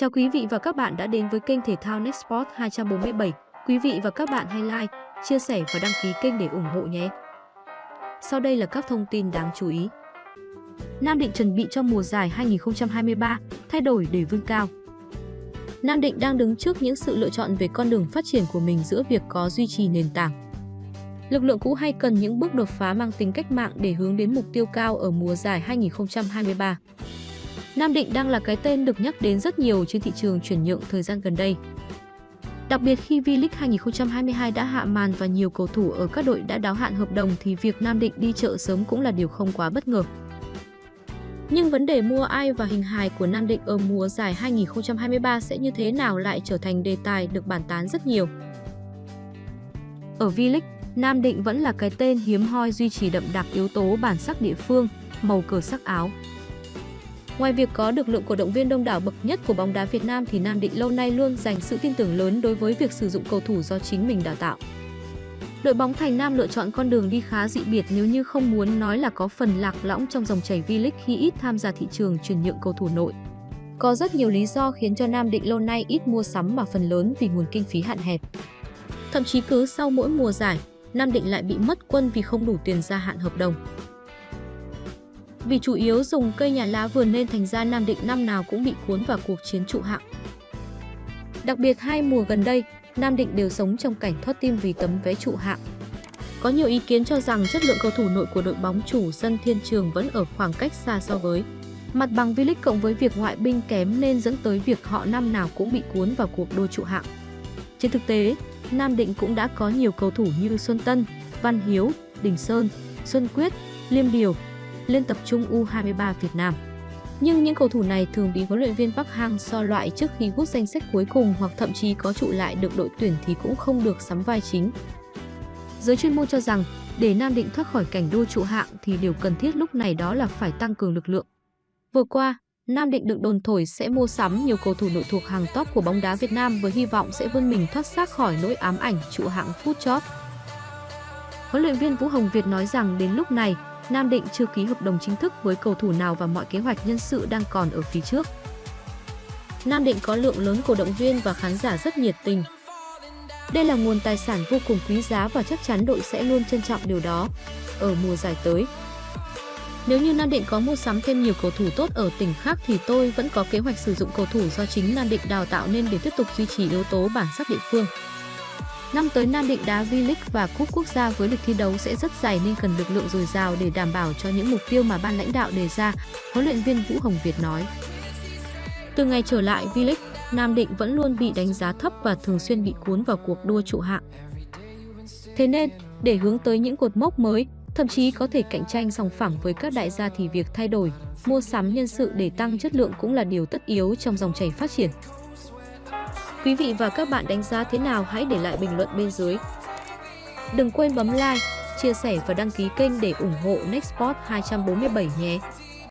Chào quý vị và các bạn đã đến với kênh thể thao Nextport 247. Quý vị và các bạn hãy like, chia sẻ và đăng ký kênh để ủng hộ nhé. Sau đây là các thông tin đáng chú ý. Nam Định chuẩn bị cho mùa giải 2023, thay đổi để vươn cao. Nam Định đang đứng trước những sự lựa chọn về con đường phát triển của mình giữa việc có duy trì nền tảng. Lực lượng cũ hay cần những bước đột phá mang tính cách mạng để hướng đến mục tiêu cao ở mùa giải 2023. Nam Định đang là cái tên được nhắc đến rất nhiều trên thị trường chuyển nhượng thời gian gần đây. Đặc biệt khi V-League 2022 đã hạ màn và nhiều cầu thủ ở các đội đã đáo hạn hợp đồng thì việc Nam Định đi chợ sớm cũng là điều không quá bất ngờ. Nhưng vấn đề mua ai và hình hài của Nam Định ở mùa giải 2023 sẽ như thế nào lại trở thành đề tài được bàn tán rất nhiều. Ở V-League, Nam Định vẫn là cái tên hiếm hoi duy trì đậm đặc yếu tố bản sắc địa phương, màu cờ sắc áo. Ngoài việc có được lượng cổ động viên đông đảo bậc nhất của bóng đá Việt Nam thì Nam Định lâu nay luôn dành sự tin tưởng lớn đối với việc sử dụng cầu thủ do chính mình đào tạo. Đội bóng Thành Nam lựa chọn con đường đi khá dị biệt nếu như không muốn nói là có phần lạc lõng trong dòng chảy V-League khi ít tham gia thị trường chuyển nhượng cầu thủ nội. Có rất nhiều lý do khiến cho Nam Định lâu nay ít mua sắm mà phần lớn vì nguồn kinh phí hạn hẹp. Thậm chí cứ sau mỗi mùa giải, Nam Định lại bị mất quân vì không đủ tiền gia hạn hợp đồng. Vì chủ yếu dùng cây nhà lá vườn nên thành ra Nam Định năm nào cũng bị cuốn vào cuộc chiến trụ hạng. Đặc biệt hai mùa gần đây, Nam Định đều sống trong cảnh thoát tim vì tấm vé trụ hạng. Có nhiều ý kiến cho rằng chất lượng cầu thủ nội của đội bóng chủ sân Thiên Trường vẫn ở khoảng cách xa so với mặt bằng V-League cộng với việc ngoại binh kém nên dẫn tới việc họ năm nào cũng bị cuốn vào cuộc đua trụ hạng. Trên thực tế, Nam Định cũng đã có nhiều cầu thủ như Xuân Tân, Văn Hiếu, Đình Sơn, Xuân Quyết, Liêm Điều lên tập trung U23 Việt Nam. Nhưng những cầu thủ này thường bị huấn luyện viên Park Hang-seo loại trước khi rút danh sách cuối cùng hoặc thậm chí có trụ lại được đội tuyển thì cũng không được sắm vai chính. Giới chuyên môn cho rằng, để Nam Định thoát khỏi cảnh đua trụ hạng thì điều cần thiết lúc này đó là phải tăng cường lực lượng. Vừa qua, Nam Định được đồn thổi sẽ mua sắm nhiều cầu thủ nội thuộc hàng top của bóng đá Việt Nam với hy vọng sẽ vươn mình thoát xác khỏi nỗi ám ảnh trụ hạng phút chót. Huấn luyện viên Vũ Hồng Việt nói rằng đến lúc này, Nam Định chưa ký hợp đồng chính thức với cầu thủ nào và mọi kế hoạch nhân sự đang còn ở phía trước. Nam Định có lượng lớn cổ động viên và khán giả rất nhiệt tình. Đây là nguồn tài sản vô cùng quý giá và chắc chắn đội sẽ luôn trân trọng điều đó ở mùa giải tới. Nếu như Nam Định có mua sắm thêm nhiều cầu thủ tốt ở tỉnh khác thì tôi vẫn có kế hoạch sử dụng cầu thủ do chính Nam Định đào tạo nên để tiếp tục duy trì yếu tố bản sắc địa phương. Năm tới Nam Định đá V-League và Cúp Quốc gia với lịch thi đấu sẽ rất dày nên cần lực lượng dồi dào để đảm bảo cho những mục tiêu mà ban lãnh đạo đề ra, huấn luyện viên Vũ Hồng Việt nói. Từ ngày trở lại V-League, Nam Định vẫn luôn bị đánh giá thấp và thường xuyên bị cuốn vào cuộc đua trụ hạng. Thế nên, để hướng tới những cột mốc mới, thậm chí có thể cạnh tranh sòng phẳng với các đại gia thì việc thay đổi, mua sắm nhân sự để tăng chất lượng cũng là điều tất yếu trong dòng chảy phát triển. Quý vị và các bạn đánh giá thế nào hãy để lại bình luận bên dưới. Đừng quên bấm like, chia sẻ và đăng ký kênh để ủng hộ Nextport 247 nhé.